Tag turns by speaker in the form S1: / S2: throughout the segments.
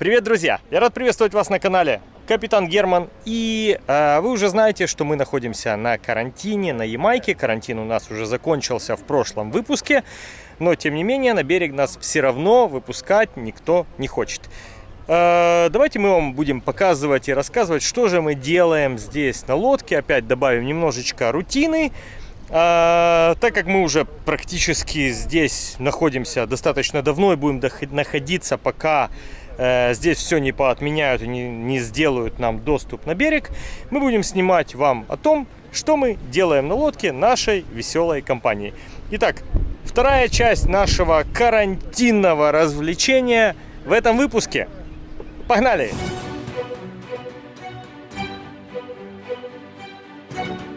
S1: Привет, друзья! Я рад приветствовать вас на канале Капитан Герман. И э, вы уже знаете, что мы находимся на карантине на Ямайке. Карантин у нас уже закончился в прошлом выпуске. Но, тем не менее, на берег нас все равно выпускать никто не хочет. Э, давайте мы вам будем показывать и рассказывать, что же мы делаем здесь на лодке. Опять добавим немножечко рутины. А, так как мы уже практически здесь находимся достаточно давно и будем находиться, пока здесь все не поотменяют и не, не сделают нам доступ на берег, мы будем снимать вам о том, что мы делаем на лодке нашей веселой компании. Итак, вторая часть нашего карантинного развлечения в этом выпуске. Погнали!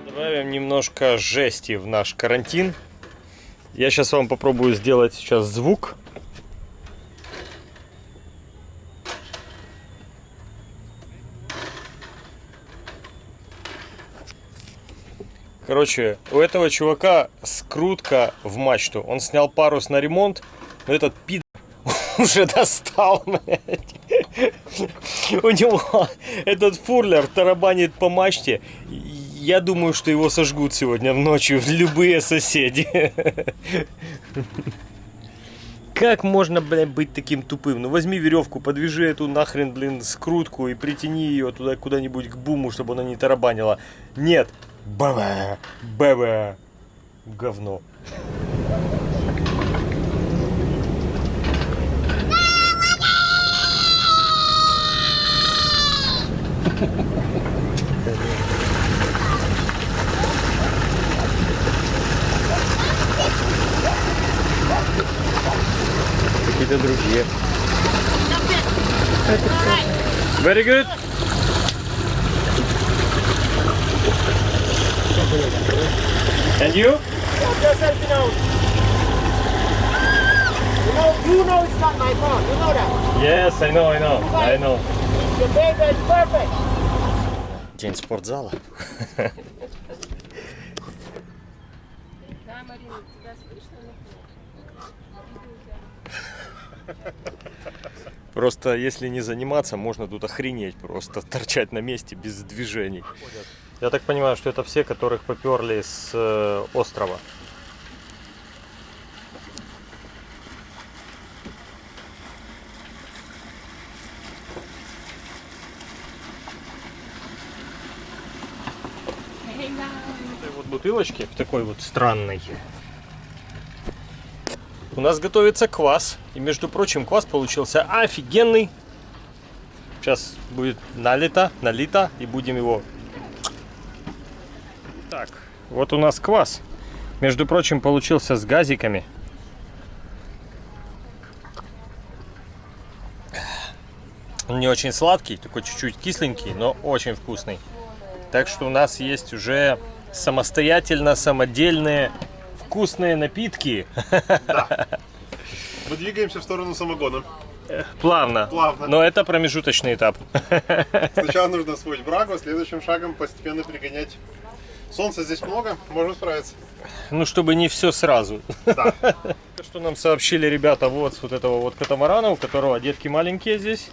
S1: Добавим немножко жести в наш карантин. Я сейчас вам попробую сделать сейчас звук. Короче, у этого чувака скрутка в мачту. Он снял парус на ремонт, но этот пид уже достал, блядь. У него этот фурлер тарабанит по мачте. Я думаю, что его сожгут сегодня в ночью любые соседи. Как можно, блин, быть таким тупым? Ну возьми веревку, подвяжи эту нахрен, блин, скрутку и притяни ее туда куда-нибудь к буму, чтобы она не тарабанила. Нет. Баба, баба, говно. Какие-то другие. Very good. And you?
S2: Just helping out. You know, you know it's not my fault. You know that.
S1: Yes, I know, I know, I know.
S2: Your baby is perfect.
S1: День спортзала. Просто если не заниматься, можно тут охренеть просто, торчать на месте без движений. Я так понимаю, что это все, которых поперли с э, острова. вот бутылочки в такой вот странной у нас готовится квас. И, между прочим, квас получился офигенный. Сейчас будет налито, налито, и будем его... Вот у нас квас. Между прочим, получился с газиками. Он не очень сладкий, такой чуть-чуть кисленький, но очень вкусный. Так что у нас есть уже самостоятельно, самодельные вкусные напитки.
S3: Да. Мы двигаемся в сторону самогона.
S1: Плавно.
S3: Плавно.
S1: Но это промежуточный этап.
S3: Сначала нужно освоить брагу, следующим шагом постепенно перегонять. Солнца здесь много, можно справиться.
S1: Ну, чтобы не все сразу.
S3: Да.
S1: Что нам сообщили ребята вот с вот этого вот катамарана, у которого детки маленькие здесь.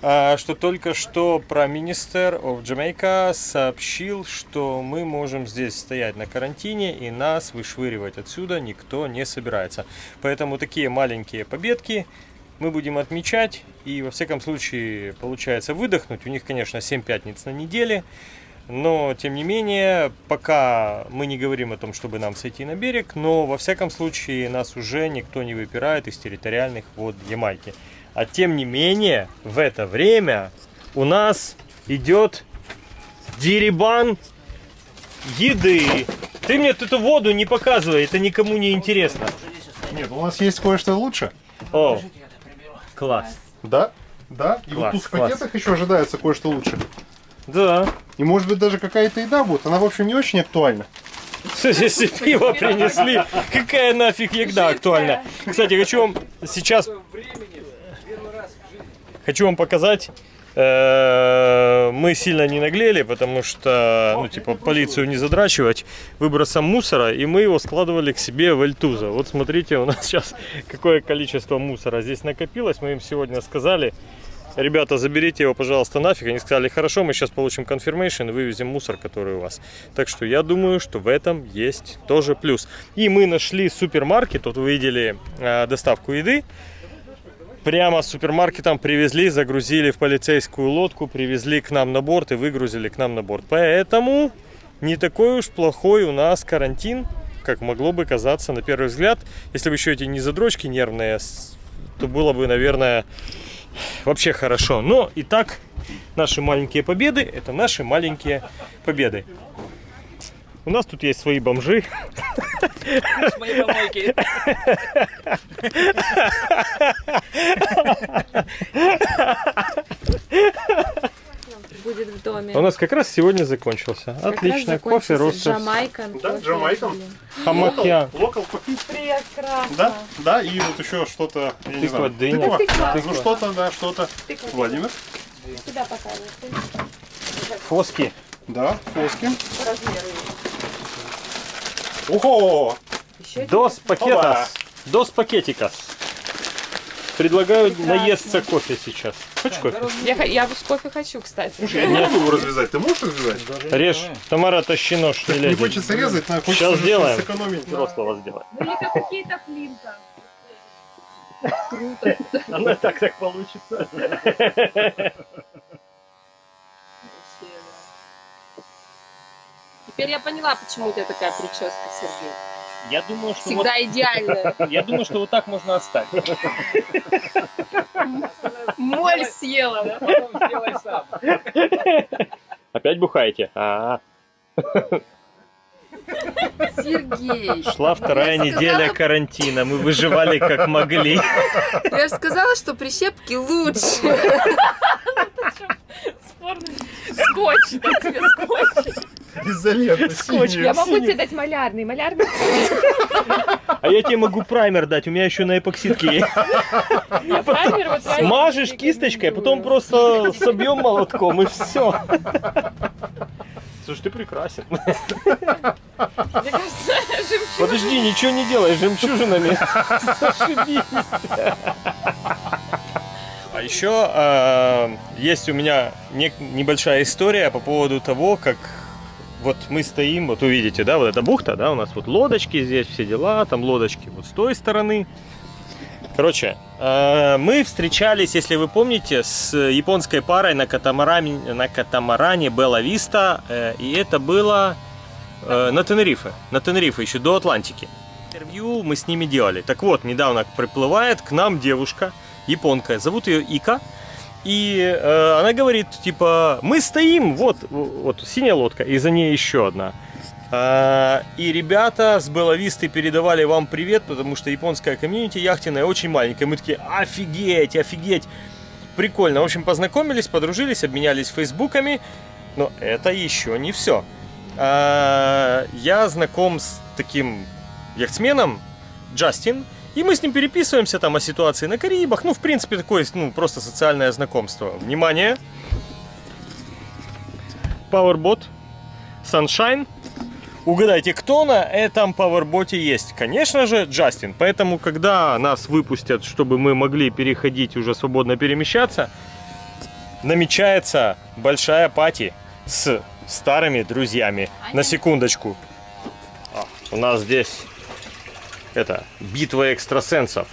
S1: А, что только что про Minister of Jamaica сообщил, что мы можем здесь стоять на карантине и нас вышвыривать отсюда никто не собирается. Поэтому такие маленькие победки мы будем отмечать и во всяком случае получается выдохнуть. У них, конечно, 7 пятниц на неделе. Но, тем не менее, пока мы не говорим о том, чтобы нам сойти на берег, но, во всяком случае, нас уже никто не выпирает из территориальных вод Ямайки. А тем не менее, в это время у нас идет деребан еды. Ты мне эту воду не показывай, это никому не интересно.
S3: Нет, у нас есть кое-что лучше.
S1: О, класс.
S3: Да, да. И
S1: класс,
S3: вот тут в
S1: класс.
S3: пакетах еще ожидается кое-что лучше.
S1: Да.
S3: И может быть даже какая-то еда будет. Она, в общем, не очень актуальна.
S1: Если пиво принесли, какая нафиг еда актуальна. Кстати, хочу вам сейчас Хочу вам показать. Э, мы сильно не наглели, потому что, ну, типа, полицию не задрачивать выбросом мусора, и мы его складывали к себе в Эльтуза. Вот смотрите, у нас сейчас какое количество мусора здесь накопилось. Мы им сегодня сказали, ребята, заберите его, пожалуйста, нафиг. Они сказали, хорошо, мы сейчас получим confirmation и вывезем мусор, который у вас. Так что я думаю, что в этом есть тоже плюс. И мы нашли супермаркет, тут вы видели э, доставку еды. Прямо с супермаркетом привезли, загрузили в полицейскую лодку, привезли к нам на борт и выгрузили к нам на борт. Поэтому не такой уж плохой у нас карантин, как могло бы казаться на первый взгляд. Если бы еще эти не задрочки нервные, то было бы, наверное, вообще хорошо. Но и так, наши маленькие победы – это наши маленькие победы. У нас тут есть свои бомжи.
S4: помойки.
S5: Будет в доме.
S1: У нас как раз сегодня закончился.
S5: Как
S1: Отлично, кофе, ростер,
S5: Джамайкан.
S3: Да, Джамайкан.
S1: хамакья.
S3: Локал кофе. Да, да, и вот еще что-то, я не
S1: Тыква,
S3: знаю.
S1: дыня.
S3: Тыква. Ну что-то, да, что-то. Владимир.
S5: Сюда показывай.
S1: Фоски.
S3: Да, фоски. Ого!
S1: Дос пакетас. Дос пакетикас. Предлагаю наесться кофе сейчас. Хочешь кофе?
S5: Я, я с кофе хочу, кстати.
S3: Слушай, я не могу его развязать. Ты можешь развязать?
S1: Режь. Тамара, тащи нож. Не,
S3: Не хочется резать, но хочется
S1: Сейчас сделаем.
S3: сэкономить.
S1: Взрослого сделай.
S5: Ну это какие-то флинта.
S1: Оно так так получится.
S5: Теперь я поняла, почему у тебя такая прическа, Сергей.
S1: Я думаю, что
S5: Всегда
S1: вот, я думаю, что вот так можно оставить.
S5: Моль съела, да?
S4: Потом сделай сам.
S1: Опять бухаете? А,
S5: Сергей,
S1: шла вторая
S5: Я
S1: неделя
S5: сказала-
S1: карантина. Мы выживали как могли.
S5: я же сказала, что прищепки лучше. Скотч, да, тебе скотч.
S3: Изолента,
S1: Скотч.
S5: Я могу тебе дать малярный, малярный.
S1: А я тебе могу праймер дать, у меня еще на эпоксидке есть.
S5: Праймер вот реально
S1: Смажешь кисточкой, а потом просто собьем молотком и все. Слушай, ты прекрасен. Подожди, ничего не делай, жемчужинами. Зашибись. А еще э, есть у меня не- небольшая история по поводу того, как вот мы стоим, вот увидите, да, вот эта бухта, да, у нас вот лодочки здесь, все дела, там лодочки вот с той стороны. Короче, э, мы встречались, если вы помните, с японской парой на катамаране, на катамаране Белла Виста, э, и это было э, на Тенерифе, на Тенерифе, еще до Атлантики. Интервью мы с ними делали. Так вот, недавно приплывает к нам девушка, японка, зовут ее Ика, и э, она говорит, типа, мы стоим, вот, вот синяя лодка, и за ней еще одна. А, И ребята с Беловисты передавали вам привет, потому что японская комьюнити яхтенная очень маленькая. Мы такие, офигеть, офигеть. Прикольно. В общем, познакомились, подружились, обменялись фейсбуками. Но это еще не все. Я знаком с таким яхтсменом, Джастин, и мы с ним переписываемся там о ситуации на Карибах. Ну, в принципе, такое, ну, просто социальное знакомство. Внимание! Powerbot, Sunshine. Угадайте, кто на этом пауэрботе есть? Конечно же, Джастин. Поэтому, когда нас выпустят, чтобы мы могли переходить, уже свободно перемещаться, намечается большая пати с старыми друзьями. На секундочку. А, у нас здесь это битва экстрасенсов.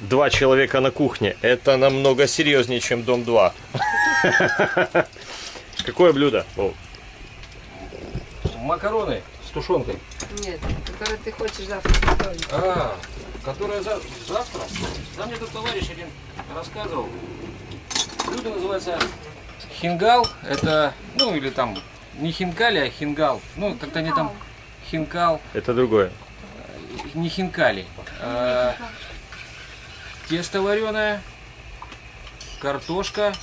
S1: Два человека на кухне. Это намного серьезнее, чем Дом 2. Какое блюдо?
S4: Макароны с тушенкой.
S5: Нет, который ты хочешь завтра готовить.
S4: А, которая за- завтра? Да мне тут товарищ один рассказывал. Блюдо называется хингал. Это, ну или там, не хинкали, а хингал. Ну, как-то они там хинкал,
S1: Это другое.
S4: Не хинкали. А, тесто вареное, картошка,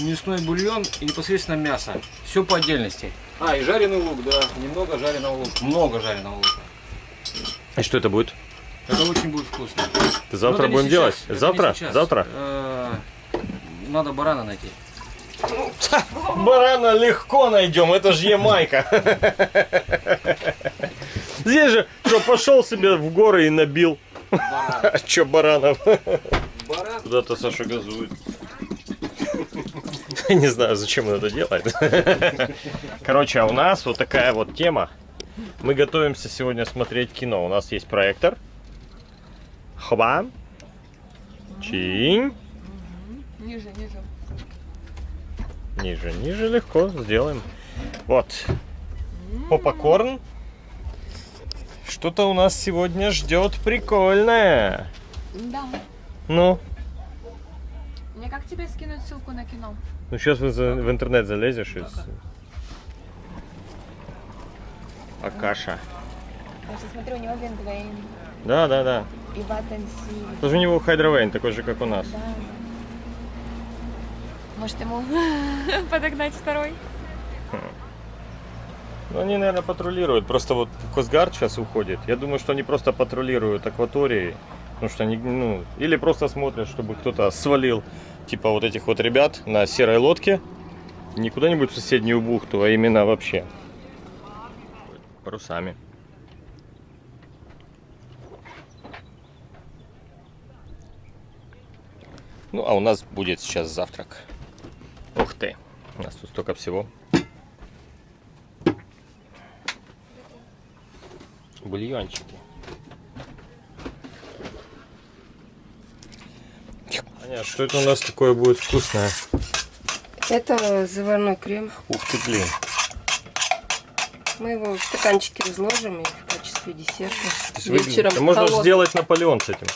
S4: мясной бульон и непосредственно мясо. Все по отдельности. А, и жареный лук, да. Немного жареного лука. Много жареного лука.
S1: И что это будет?
S4: Это очень будет вкусно.
S1: Завтра
S4: Ну,
S1: будем
S4: сейчас,
S1: делать?
S4: это
S1: Завтра? Завтра?
S4: Э, Надо барана найти.
S1: Барана легко найдем, это же Ямайка. Здесь же, что, пошел себе в горы и набил.
S4: Баран.
S1: А что баранов?
S4: Баран.
S1: Куда-то Саша газует. Не знаю, зачем он это делает. Короче, а у нас вот такая вот тема. Мы готовимся сегодня смотреть кино. У нас есть проектор. Хва. Чинь.
S5: Ниже, ниже.
S1: Ниже, ниже легко сделаем. Вот. Попкорн. Что-то у нас сегодня ждет прикольное.
S5: Да.
S1: Ну,
S5: Мне как тебе скинуть ссылку на кино?
S1: ну сейчас в, в интернет залезешь и... Акаша.
S5: Я сейчас смотрю, у него Вингвейн
S1: Да, да, да.
S5: и Ватенси.
S1: Тоже у него Хайдровейн, такой же, как у нас.
S5: Да. Может ему подогнать второй?
S1: Ну, они, наверное, патрулируют. Просто вот Косгард сейчас уходит. Я думаю, что они просто патрулируют акватории. Потому что они, ну, или просто смотрят, чтобы кто-то свалил, типа вот этих вот ребят на серой лодке. Не куда-нибудь в соседнюю бухту, а именно вообще. Парусами. Ну, а у нас будет сейчас завтрак. Ух ты, у нас тут столько всего. Бульончики. Аня, что это у нас такое будет вкусное?
S6: Это заварной крем.
S1: Ух ты, блин.
S6: Мы его в стаканчике разложим и в качестве десерта. Вечером
S1: можно сделать Наполеон с этим.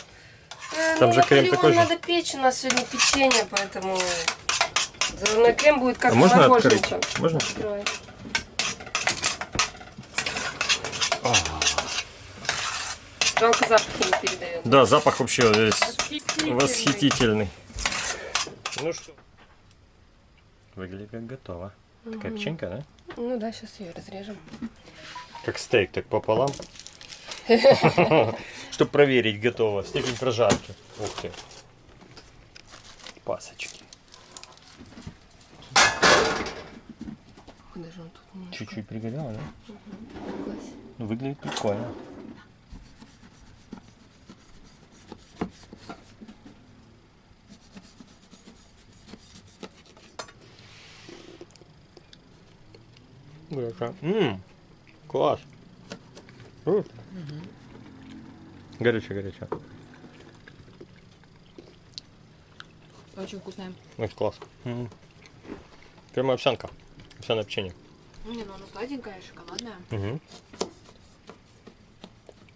S6: Э,
S1: там
S6: ну,
S1: же крем такой же.
S6: надо печь, у нас сегодня печенье, поэтому заварной крем будет как
S1: а можно открыть? Можно?
S6: Открывай. Жалко запахи не передает.
S1: Да, запах вообще здесь
S5: Восхитительный.
S1: восхитительный. Ну что? Выглядит как готово. Такая печенька, да?
S6: Ну да, сейчас ее разрежем.
S1: Как стейк, так пополам. Чтобы проверить, готово. Степень прожарки. Ух ты. Пасочки.
S6: Куда же он тут немножко
S1: Чуть-чуть пригорело, да?
S6: класть?
S1: Ну, выглядит прикольно. Ммм, класс. М. Горячо, горячо.
S5: Очень вкусная.
S1: Очень класс. М. Прямо овсянка. Овсяное печенье.
S5: Не, ну она сладенькая, шоколадная.
S1: Мгм.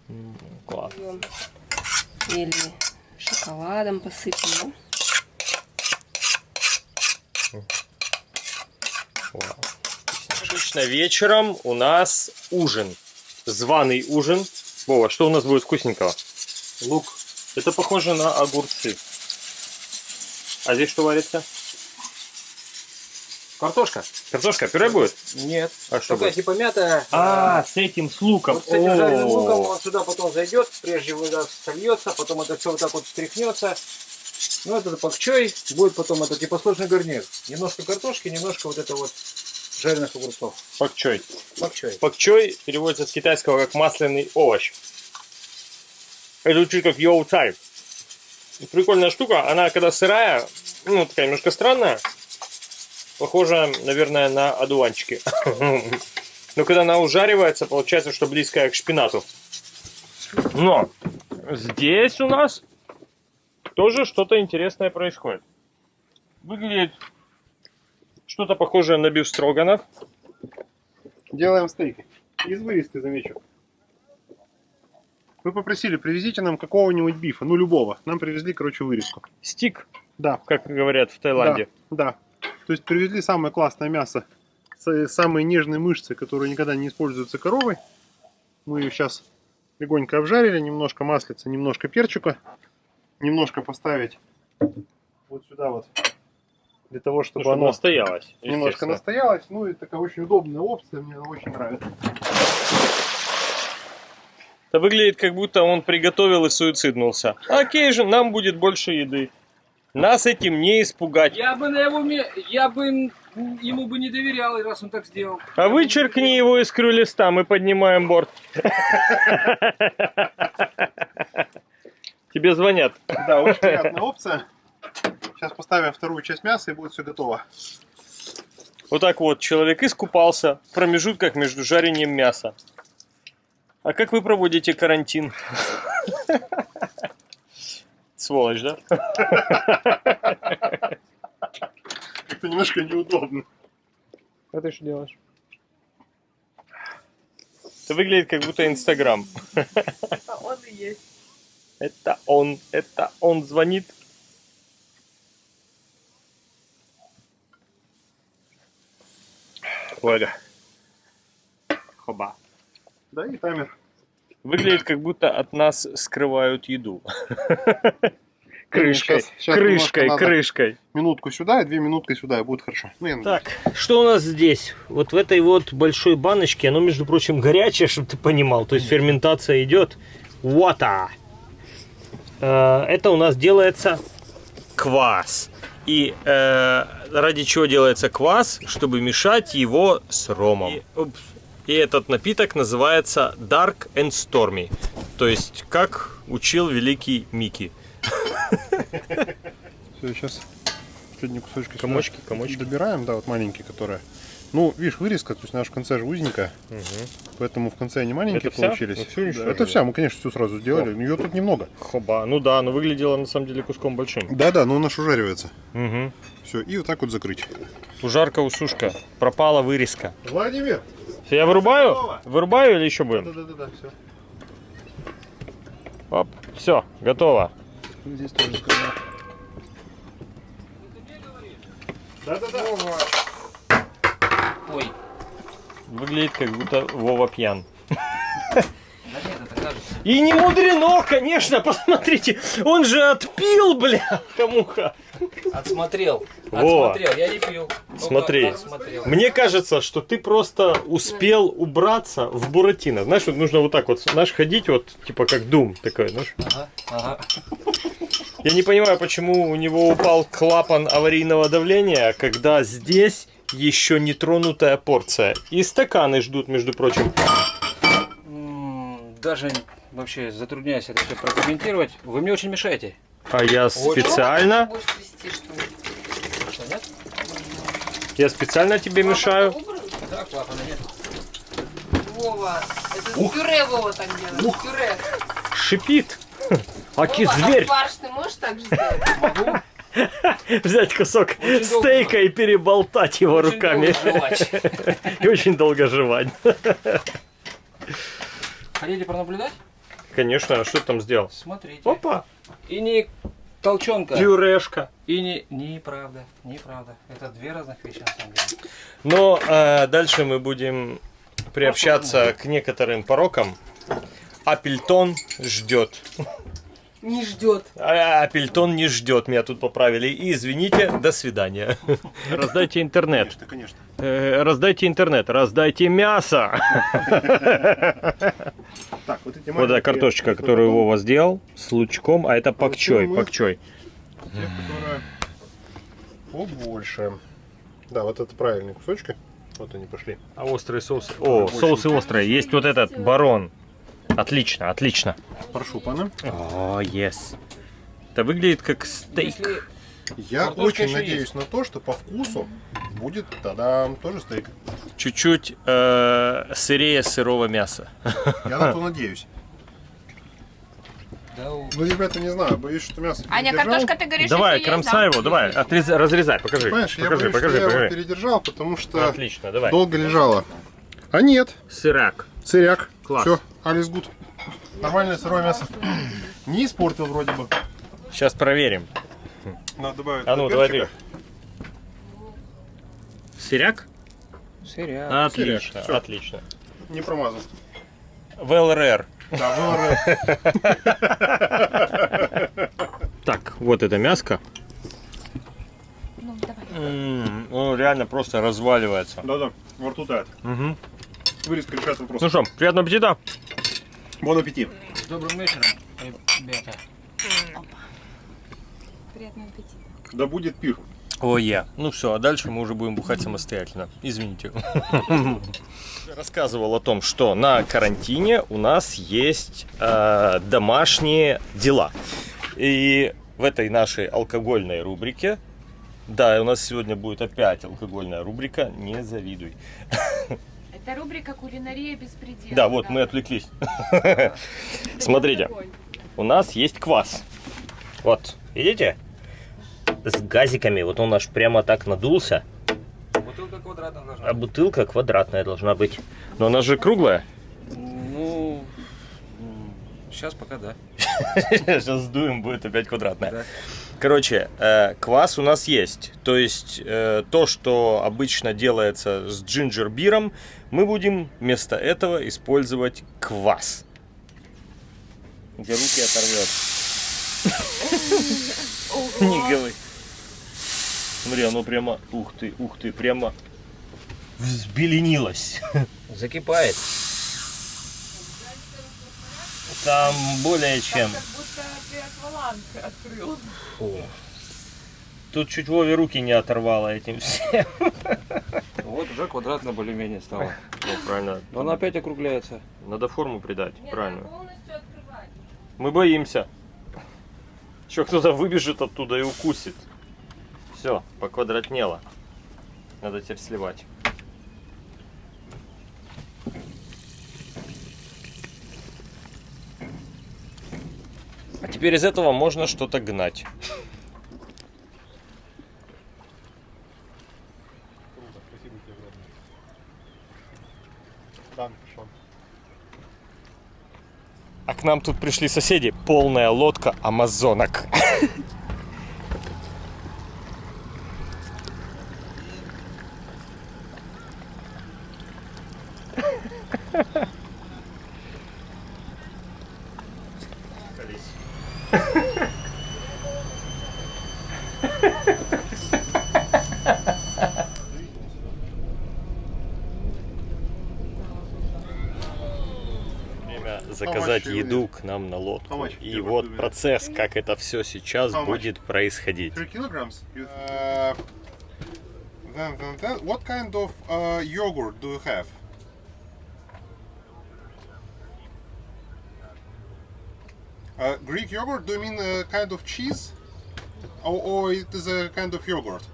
S1: М, Класс.
S6: Или шоколадом посыпем.
S1: Обычно вечером у нас ужин. Званый ужин. Вова, что у нас будет вкусненького? Лук. Это похоже на огурцы. А здесь что варится?
S4: Картошка?
S1: Картошка, пюре будет?
S4: Нет.
S1: А что
S4: Такая
S1: будет?
S4: типа мятая.
S1: А, с этим, с луком.
S4: Вот с этим жареным
S1: О.
S4: луком он сюда потом зайдет, прежде вода сольется, потом это все вот так вот встряхнется. Ну, это пакчой, будет потом это типа сложный гарнир. Немножко картошки, немножко вот это вот жареных огурцов.
S1: Пакчой.
S4: Пакчой.
S1: Пакчой переводится с китайского как масляный овощ. Это звучит как йоу цай. Прикольная штука. Она когда сырая, ну, такая немножко странная. Похожа, наверное, на одуванчики. Но когда она ужаривается, получается, что близкая к шпинату. Но здесь у нас тоже что-то интересное происходит. Выглядит что-то похожее на бифстроганов.
S3: Делаем стейк. Из вырезки, замечу. Вы попросили, привезите нам какого-нибудь бифа, ну любого. Нам привезли, короче, вырезку.
S1: Стик,
S3: Да,
S1: как говорят в Таиланде.
S3: да, да. То есть привезли самое классное мясо, самые нежные мышцы, которые никогда не используются коровой. Мы ее сейчас легонько обжарили, немножко маслица, немножко перчика, немножко поставить вот сюда вот, для того, чтобы,
S1: Чтобы
S3: оно
S1: настоялось.
S3: немножко настоялось. Ну и такая очень удобная опция, мне она очень нравится.
S1: Это выглядит, как будто он приготовил и суициднулся. Окей же, нам будет больше еды. Нас этим не испугать.
S4: Я бы на его я бы ему бы не доверял, раз он так сделал.
S1: А вычеркни его из крыльста, мы поднимаем борт. Тебе звонят.
S3: Да, очень приятная опция. Сейчас поставим вторую часть мяса и будет все готово.
S1: Вот так вот, человек искупался в промежутках между жарением мяса. А как вы проводите карантин? Сволочь, да?
S3: Это немножко неудобно.
S1: А ты что делаешь? Это выглядит как будто Инстаграм.
S5: А он и есть.
S1: Это он, это он звонит.
S3: Валя. Хоба. Да, и таймер.
S1: Выглядит как будто от нас скрывают еду. Крышкой, крышкой, крышкой.
S3: Минутку сюда и две минутки сюда, и будет хорошо. Ну, я.
S1: Так, что у нас здесь? Вот в этой вот большой баночке, оно, между прочим, горячее, чтобы ты понимал. То есть ферментация идет. Water. Э, Это у нас делается квас. И э, ради чего делается квас? Чтобы мешать его с ромом. И, упс. И этот напиток называется Dark and Stormy. То есть, как учил великий Микки.
S3: Все, сейчас последние кусочки сюда
S1: Комочки, комочки.
S3: добираем, да, вот маленькие, которые. Ну, видишь, вырезка, то есть же в конце же узенькая, поэтому в конце они маленькие
S1: Это вся?
S3: получились.
S1: Ну, всю
S3: Да, это вся, мы, конечно, всю сразу сделали. Ее тут немного.
S1: Хоба. Ну да, но выглядело на самом деле куском большим.
S3: Да-да, но она ж ужаривается.
S1: Угу.
S3: Все, и вот так вот закрыть.
S1: Ужарка, усушка. Пропала вырезка.
S3: Владимир!
S1: Всё, Я вырубаю? Вырубаю или еще будем?
S3: Да-да-да, все.
S1: Оп. Все, готово.
S3: Здесь тоже скрываем. Да-да-да.
S4: Ой,
S1: Выглядит как будто Вова пьян.
S4: да нет, это кажется.
S1: И не мудрено, конечно, посмотрите. Он же отпил, бля, муха.
S4: Отсмотрел.
S1: Во.
S4: Отсмотрел, я не пил. Только
S1: Смотри.
S4: Отсмотрел.
S1: Мне кажется, что ты просто успел убраться в Буратино. Знаешь, вот нужно вот так вот, знаешь, ходить вот, типа как Дум такой, знаешь.
S4: Ага, ага.
S1: Я не понимаю, почему у него упал клапан аварийного давления, когда здесь еще не тронутая порция. И стаканы ждут, между прочим.
S4: Даже вообще затрудняюсь это все прокомментировать. Вы мне очень мешаете.
S1: А я специально, я специально тебе мешаю.
S4: Да, клапана нет.
S6: Вова, это пюре Вова так делает. Пюре.
S1: Шипит. Аки
S6: Вова,
S1: зверь.
S6: а фарш ты можешь так же сделать?
S1: Взять кусок
S4: Очень долго.
S1: стейка и переболтать его
S4: очень
S1: руками.
S4: долго.
S1: И очень долго жевать.
S4: Хотите пронаблюдать?
S1: Конечно, а что ты там сделал?
S4: Смотрите.
S1: Опа,
S4: И не толчонка.
S1: пюрешка.
S4: И не... Неправда, неправда. Это две разных вещи на самом деле.
S1: Но э, дальше мы будем приобщаться к некоторым порокам. Апельтон ждет.
S6: Не ждет.
S1: А Апельтон не ждет, меня тут поправили. И извините, до свидания. Раздайте интернет.
S3: Конечно, конечно.
S1: Э, Раздайте интернет, раздайте мясо.
S3: Так, вот эти
S1: Вот эта картошечка, которую Вова сделал с лучком, а это пакчой, пакчой.
S3: Побольше. Да, вот это правильные кусочки. Вот они пошли.
S1: А острые соусы? О, соусы острые. Есть вот этот барон. Отлично, отлично.
S3: Прошупаны.
S1: О, yes. Это выглядит как стейк.
S4: Если
S3: Я
S4: Картошка
S3: очень надеюсь
S4: есть.
S3: на то, что по вкусу будет тогда тоже стейк.
S1: Чуть-чуть э, сырее сырого мяса.
S3: Я на то надеюсь. Ну, ребята, не знаю, боюсь, что мясо
S5: Аня,
S3: передержал.
S5: картошка, ты говоришь,
S1: Давай,
S5: есть,
S1: кромсай
S5: да?
S1: его, давай, отрезай, разрезай, покажи.
S3: Понимаешь, я
S1: покажи,
S3: боюсь,
S1: покажи,
S3: что я
S1: покажи.
S3: его передержал, потому что
S1: Отлично, давай.
S3: долго лежало. А нет,
S1: Сырак.
S3: сыряк.
S1: Класс.
S3: Все, Алис Гуд. Нормальное сырое мясо. Не испортил вроде бы.
S1: Сейчас проверим.
S3: Надо добавить
S1: А ну, давай ты. Сыряк?
S4: Сыряк.
S1: Отлично,
S3: Сыряк, всё.
S1: отлично.
S3: Не промазал.
S1: В ЛРР.
S3: Да, ВР.
S1: Так, вот это мяско.
S5: Ну, давай.
S1: М, Ну, реально просто разваливается.
S3: Да-да, во рту тает.
S1: Мгм.
S3: Вырезка решает вопрос.
S1: Ну что, приятного аппетита.
S3: Бон аппетит.
S4: Добрым вечером, ребята.
S5: Приятного аппетита.
S3: Да будет пир.
S1: О, я. Ну все, а дальше мы уже будем бухать самостоятельно. Извините. Рассказывал о том, что на карантине у нас есть э, домашние дела. И в этой нашей алкогольной рубрике. Да, у нас сегодня будет опять алкогольная рубрика, не завидуй.
S5: Это рубрика «Кулинария без предела».
S1: Да, вот мы отвлеклись. Смотрите, у нас есть квас. Вот, видите? С газиками. Вот он аж прямо так надулся.
S4: Бутылка квадратная должна
S1: А бутылка квадратная должна быть. Но она же круглая.
S4: Ну, сейчас пока да.
S1: Сейчас сдуем, будет опять квадратная.
S4: Да.
S1: Короче, э, квас у нас есть. То есть э, то, что обычно делается с джинджер-биром, мы будем вместо этого использовать квас. Где руки оторвет. Не говори. Смотри, оно прямо, ух ты, ух ты, прямо взбеленилось.
S4: Закипает.
S1: Там более чем.
S5: Акваланг открыл.
S1: Тут чуть Вове руки не оторвало этим всем.
S4: Вот уже квадратно более-менее стало.
S1: Ну, правильно.
S4: Но она опять округляется.
S1: Надо форму придать, правильно.
S6: полностью открывать.
S1: Мы боимся. Еще кто-то выбежит оттуда и укусит. Все, поквадратнело. Надо теперь сливать. А теперь из этого можно что-то гнать. А к нам тут пришли соседи. Полная лодка амазонок. Время заказать
S3: How much you
S1: еду к нам на лодку. И вот процесс, как это все сейчас будет происходить.
S3: 3 kilograms? You, uh, then, then, then, what kind of uh, yogurt do you have? Uh, Greek yogurt, do you mean a kind of cheese? Or, or it is a kind of yogurt?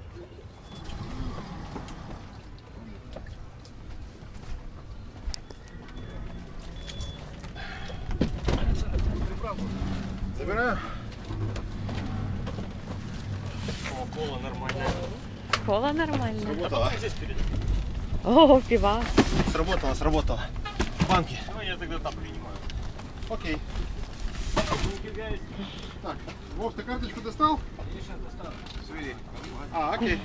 S3: Забираю.
S1: Кола нормальная.
S7: Кола нормально.
S3: Сработало.
S7: О, пива.
S3: Сработало, сработало. Банки.
S1: Ну, я тогда там принимаю.
S3: Окей. Так, Вов, ты карточку достал? Свери. А, окей.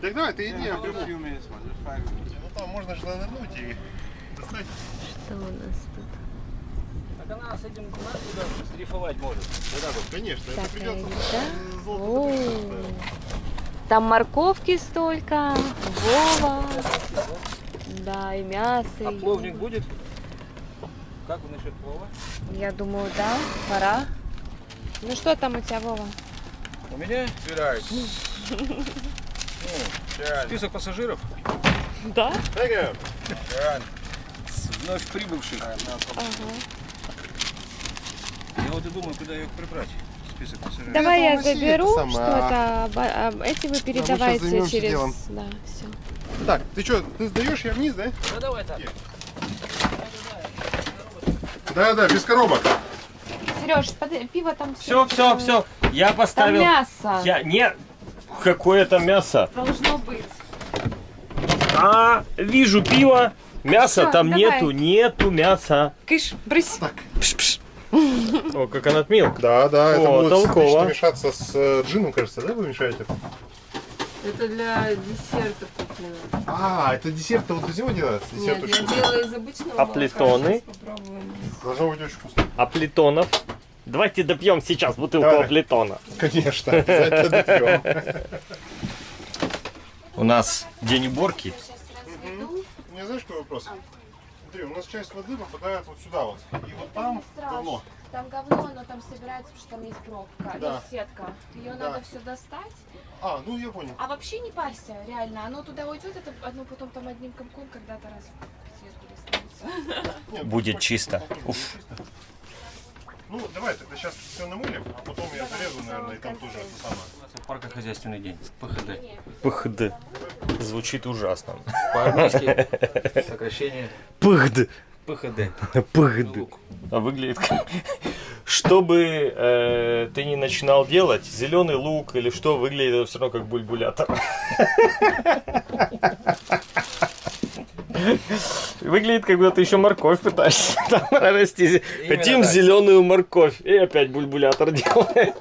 S3: Так давай, ты иди, я приму. Ну там можно же нырнуть и достать.
S7: Что у нас тут?
S4: Так она с этим надо дрейфовать может.
S3: Конечно, это
S7: Так,
S3: придется
S7: да?
S3: э, золото
S7: О,
S3: запрещено.
S7: Там морковки столько, Вова. Да, и мясо.
S4: А
S7: и-
S4: пловник будет? Как вы насчет плова?
S7: Я думаю, да, пора. Ну что там у тебя, Вова?
S4: У меня список пассажиров
S7: Да?
S4: Вновь прибывших.
S7: Ага.
S4: Я вот и думаю, куда их прибрать. Список.
S7: Давай я заберу что-то, а эти вы передавайте
S3: займемся
S7: через...
S3: делом.
S7: Да, все.
S3: Так, ты что, ты сдаешь, я вниз, да?
S4: Ну давай так.
S3: Да, да, без коробок.
S7: Сереж, пиво там
S1: Все, все, все. Я
S7: Там
S1: поставил.
S7: мясо
S1: Я не. Какое это мясо?
S7: должно быть.
S1: А, вижу пиво. Мяса
S7: Всё,
S1: там
S7: давай.
S1: нету, нету мяса.
S7: Кыш, брысь.
S1: Пш-пш. О, как она отмил.
S3: Да, да, это
S1: О,
S3: будет
S1: толково.
S3: мешаться с э, джином, кажется, да, вы мешаете?
S6: Это для десерта куплено.
S3: А, это десерт вот из него делается? Десерт
S6: Нет,
S3: очень
S6: я
S3: вкусный.
S6: делаю из обычного
S1: А
S6: молока.
S1: плитоны?
S6: Сейчас попробуем.
S3: Должно быть очень вкусно.
S1: А плитонов? Давайте допьем сейчас бутылку
S3: Давай.
S1: плитона.
S3: Конечно, обязательно допьем.
S1: У нас день уборки.
S3: У меня знаешь какой вопрос? Смотри, у нас часть воды попадает вот сюда вот. И вот там говно.
S5: Там говно, но там собирается, потому что там есть пробка,
S3: Да.
S5: есть сетка. Ее
S3: Да.
S5: надо все достать.
S3: А, ну я понял.
S5: А вообще не парься, реально. Оно туда уйдет, это оно потом там одним комком когда-то раз в достанется.
S3: Нет,
S1: Будет
S3: ну,
S1: чисто. Уф.
S3: Ну, давай тогда сейчас все намылим, а потом я зарезу, наверное, и там тоже это самое.
S4: Паркохозяйственный день. ПХД.
S1: ПХД. Звучит ужасно.
S4: По-армейски сокращение
S1: ПХД.
S4: ПХД.
S1: ПХД. А выглядит как... Чтобы э, ты не начинал делать, зеленый лук или что, выглядит все равно как бульбулятор. Выглядит, как будто ты еще морковь пытаешься там расти.
S4: Именно
S1: Хотим зеленую морковь. И опять бульбулятор делает.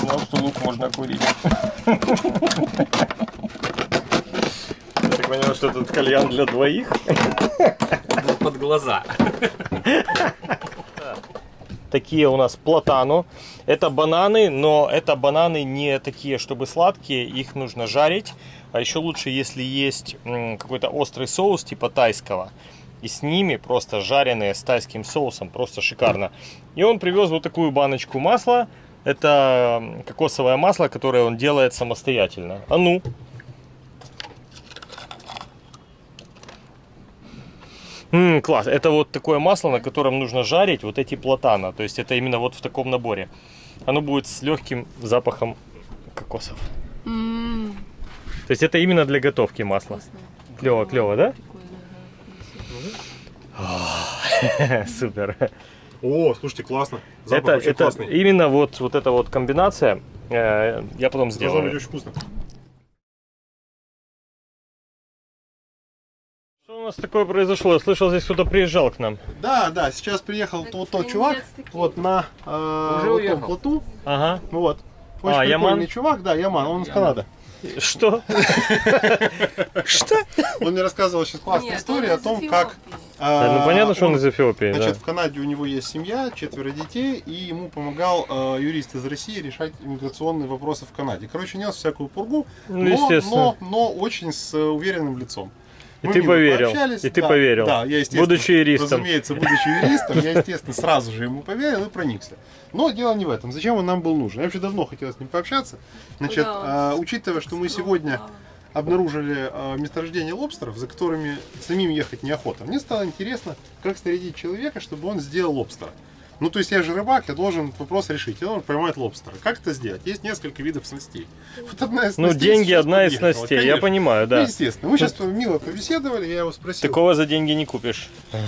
S1: Знал, что лук можно курить. Я так понял, что этот кальян для двоих.
S4: Под глаза.
S1: Такие у нас платану. Это бананы, но это бананы не такие, чтобы сладкие. Их нужно жарить. А еще лучше, если есть какой-то острый соус типа тайского. И с ними просто жареные с тайским соусом. Просто шикарно. И он привез вот такую баночку масла. Это кокосовое масло, которое он делает самостоятельно. А ну. М, класс. Это вот такое масло, на котором нужно жарить вот эти платана. То есть это именно вот в таком наборе. Оно будет с легким запахом кокосов.
S6: М,
S1: То есть это именно для готовки масло.
S6: вкусно.
S1: Клево, клево, да? Супер.
S3: О, слушайте, классно. Запах
S1: Это,
S3: очень
S1: это
S3: классный.
S1: именно вот, вот эта вот комбинация. э, я потом
S3: Должно быть
S1: сделаю.
S3: очень вкусно.
S1: Нас такое произошло? Я слышал, здесь кто-то приезжал к нам.
S3: Да, да, сейчас приехал
S5: Так
S3: вот тот чувак,
S5: таки.
S3: вот на э,
S4: Уже
S3: вот
S4: уехал.
S3: том плоту,
S1: Ага.
S3: вот. Очень
S1: А, Яман?
S3: чувак, да, Яман, он из Канады.
S1: Что? Что?
S3: Он мне рассказывал сейчас классную историю о том, как...
S1: Да, ну понятно, что он из Эфиопии,
S3: Значит, в Канаде у него есть семья, четверо детей, и ему помогал э, юрист из России решать иммиграционные вопросы в Канаде. Короче, нес всякую пургу,
S1: Ну,
S3: но,
S1: естественно.
S3: но, но очень с э, уверенным лицом.
S1: И
S3: Мы
S1: ты поверил, и ты
S3: да,
S1: поверил.
S3: Да, я, естественно,
S1: Будучи юристом.
S3: Разумеется, будучи юристом, я, естественно, сразу же ему поверил и проникся. Но дело не в этом. Зачем он нам был нужен? Я вообще давно хотел с ним пообщаться. Значит,
S6: Да.
S3: э, учитывая, что мы сегодня обнаружили э, месторождение лобстеров, за которыми самим ехать неохота. Мне стало интересно, как снарядить человека, чтобы он сделал лобстера. Ну, то есть я же рыбак, я должен этот вопрос решить. Я должен поймать лобстера. Как это сделать? Есть несколько видов снастей. Вот одна из
S1: Ну, деньги одна из снастей, я
S3: конечно.
S1: понимаю,
S3: Ну,
S1: да.
S3: естественно. Мы сейчас мило побеседовали, я его спросил.
S1: Такого за деньги не купишь.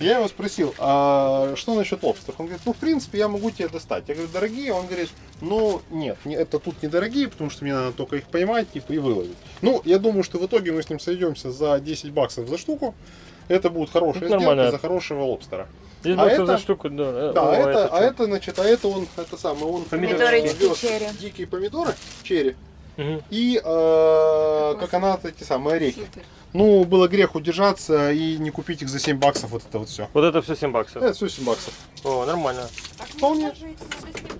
S3: Я его спросил, а что насчет лобстеров? Он говорит, ну, в принципе, я могу тебе достать. Я говорю, дорогие? Он говорит, ну, нет, не- это тут недорогие, потому что мне надо только их поймать типа, и выловить. Ну, я думаю, что в итоге мы с ним сойдемся за 10 баксов за штуку. Это будет хорошая
S1: Это
S3: сделка
S1: нормально.
S3: за хорошего лобстера.
S1: Здесь
S3: А это-
S1: за штуку, да.
S3: Да,
S1: О,
S3: а это, а
S1: чё?
S3: это, значит, а это он, это самое, он
S6: Помидорчики
S3: вез
S6: черри.
S3: дикие помидоры, черри,
S1: Мгм.
S3: и э, коконат, эти самые орехи.
S6: Супер.
S3: Ну, было грех удержаться и не купить их за 7 баксов, вот это вот все.
S1: Вот это все 7 баксов.
S3: Это все 7 баксов.
S1: О, нормально.
S3: Вполне.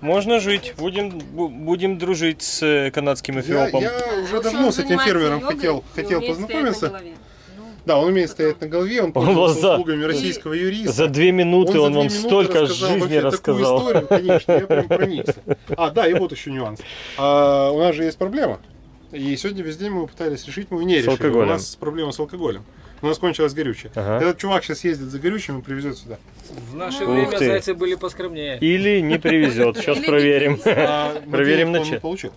S1: Можно жить. Будем, бу- будем дружить с э, канадским
S3: Я,
S1: эфиопом.
S3: я уже
S6: Лучше
S3: давно с этим фермером хотел, хотел познакомиться. Да, он умеет стоять на голове, он пользуется
S1: за-
S3: услугами российского юриста.
S1: За две минуты он,
S3: две
S1: вам
S3: минуты
S1: столько
S3: рассказал
S1: жизни рассказал.
S3: Такую историю, конечно, я прям проникся. А, да, и вот еще нюанс. А, у нас же есть проблема. И сегодня весь день мы пытались решить, мы не
S1: С
S3: решили.
S1: алкоголем.
S3: У нас проблема с алкоголем. У нас кончилось горючее.
S1: Ага.
S3: Этот чувак сейчас ездит за горючим и привезет сюда.
S4: В наше
S1: Ух
S4: время
S1: ты.
S4: зайцы были поскромнее.
S1: Или не привезет. Сейчас проверим.
S3: А,
S1: Проверим на
S3: он не
S1: чек.
S3: получил.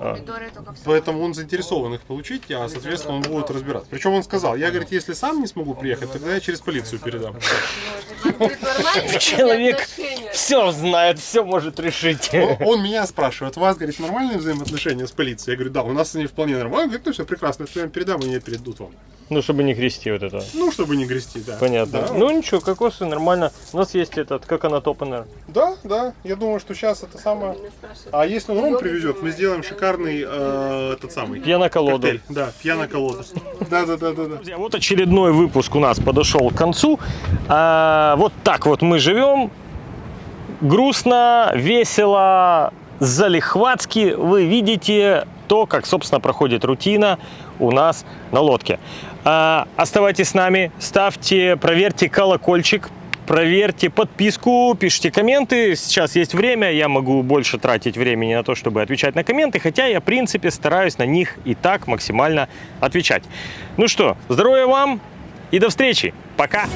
S1: А.
S5: Помидоры только в
S3: Поэтому он заинтересован их получить, а соответственно он будет разбираться. Причем он сказал, я, говорит, если сам не смогу приехать, тогда я через полицию передам.
S1: Человек все знает, все может решить.
S3: Он, он меня спрашивает, у вас, говорит, нормальные взаимоотношения с полицией? Я говорю, да, у нас они вполне нормальные. Он говорит, ну все прекрасно, я вам передам, и они передадут вам.
S1: Ну, чтобы не грести вот это.
S3: Ну, чтобы не грести, да.
S1: Понятно.
S3: Да,
S1: Ну ничего, кокосы нормально. У нас есть этот, как она топанер.
S3: да, да, я думаю, что сейчас это самое... А если он ром привезет, мы сделаем шикарный э, этот самый...
S1: Пьяно-колоду.
S3: коктейль. Да, пьяно-колода. Да, да, да, да, да.
S1: Друзья, вот очередной выпуск у нас подошел к концу. А, вот так вот мы живем. Грустно, весело, залихватски. Вы видите то, как, собственно, проходит рутина у нас на лодке. А, оставайтесь с нами, ставьте, проверьте колокольчик, проверьте подписку, пишите комменты. Сейчас есть время, я могу больше тратить времени на то, чтобы отвечать на комменты, хотя я, в принципе, стараюсь на них и так максимально отвечать. Ну что, здоровья вам и до встречи. Пока!